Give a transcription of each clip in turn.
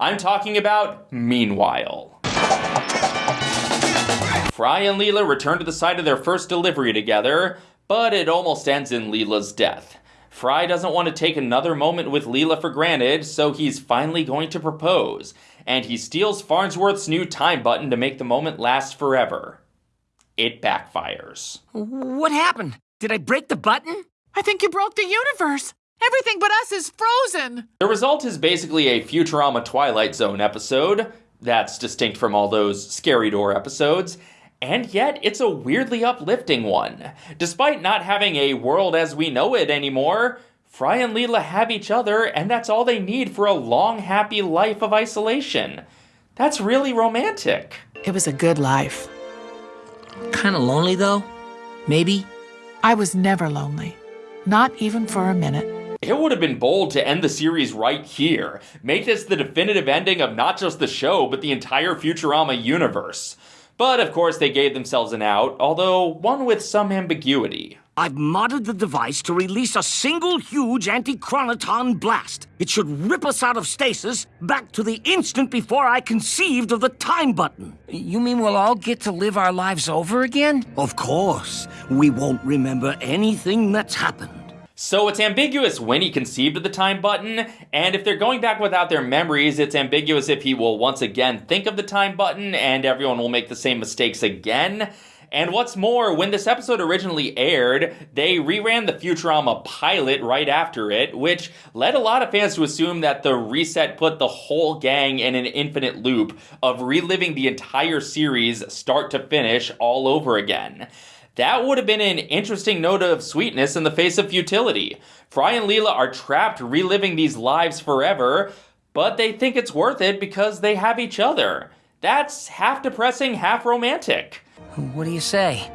I'm talking about Meanwhile. Fry and Leela return to the site of their first delivery together, but it almost ends in Leela's death. Fry doesn't want to take another moment with Leela for granted, so he's finally going to propose, and he steals Farnsworth's new time button to make the moment last forever. It backfires. What happened? Did I break the button? I think you broke the universe. Everything but us is frozen. The result is basically a Futurama Twilight Zone episode. That's distinct from all those Scary Door episodes. And yet, it's a weirdly uplifting one. Despite not having a world as we know it anymore, Fry and Leela have each other, and that's all they need for a long, happy life of isolation. That's really romantic. It was a good life. Kinda lonely, though? Maybe? I was never lonely. Not even for a minute. It would have been bold to end the series right here. Make this the definitive ending of not just the show, but the entire Futurama universe. But of course, they gave themselves an out, although one with some ambiguity. I've modded the device to release a single huge anti-chronoton blast. It should rip us out of stasis back to the instant before I conceived of the time button. You mean we'll all get to live our lives over again? Of course. We won't remember anything that's happened. So it's ambiguous when he conceived of the time button, and if they're going back without their memories, it's ambiguous if he will once again think of the time button and everyone will make the same mistakes again. And what's more, when this episode originally aired, they reran the Futurama pilot right after it, which led a lot of fans to assume that the reset put the whole gang in an infinite loop of reliving the entire series start to finish all over again. That would have been an interesting note of sweetness in the face of futility. Fry and Leela are trapped reliving these lives forever, but they think it's worth it because they have each other. That's half depressing, half romantic. What do you say?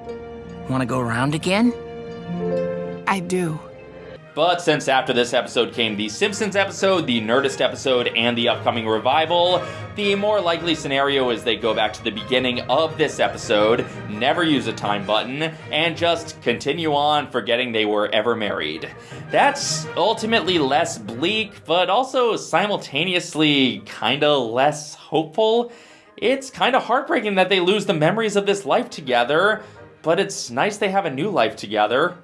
Want to go around again? I do. But since after this episode came the Simpsons episode, the Nerdist episode, and the upcoming revival, the more likely scenario is they go back to the beginning of this episode, never use a time button, and just continue on forgetting they were ever married. That's ultimately less bleak, but also simultaneously kinda less hopeful. It's kinda heartbreaking that they lose the memories of this life together, but it's nice they have a new life together.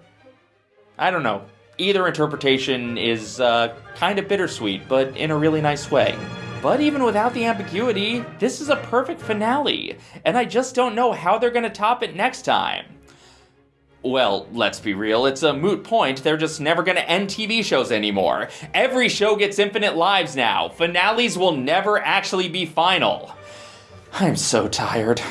I don't know either interpretation is uh, kind of bittersweet, but in a really nice way. But even without the ambiguity, this is a perfect finale, and I just don't know how they're gonna top it next time. Well, let's be real, it's a moot point. They're just never gonna end TV shows anymore. Every show gets infinite lives now. Finales will never actually be final. I'm so tired.